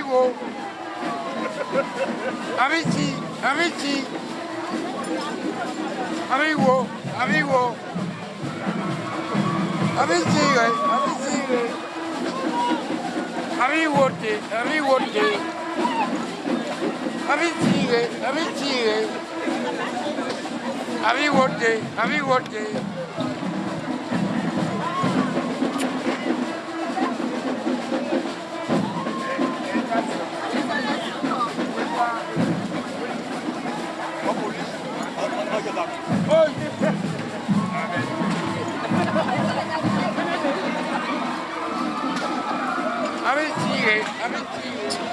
Amigo. Amici, amici. Amigo, amigo. Amici, amici. Amigo, amigo. Amici, amici. Amigo, amigo. Thank you.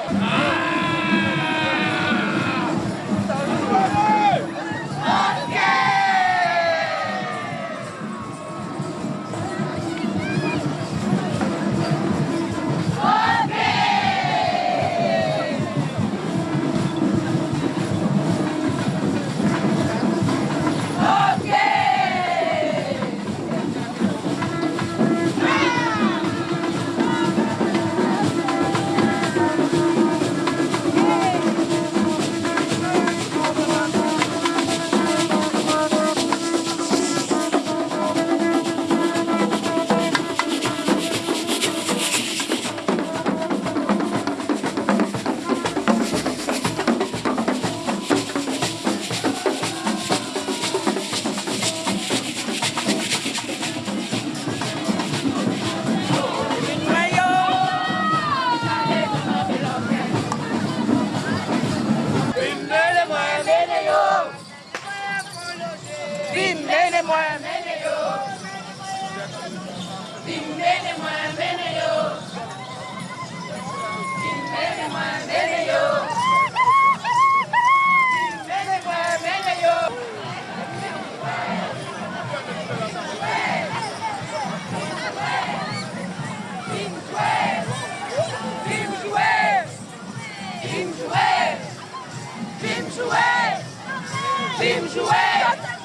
Timbeni mwambene Team jouer Team jouer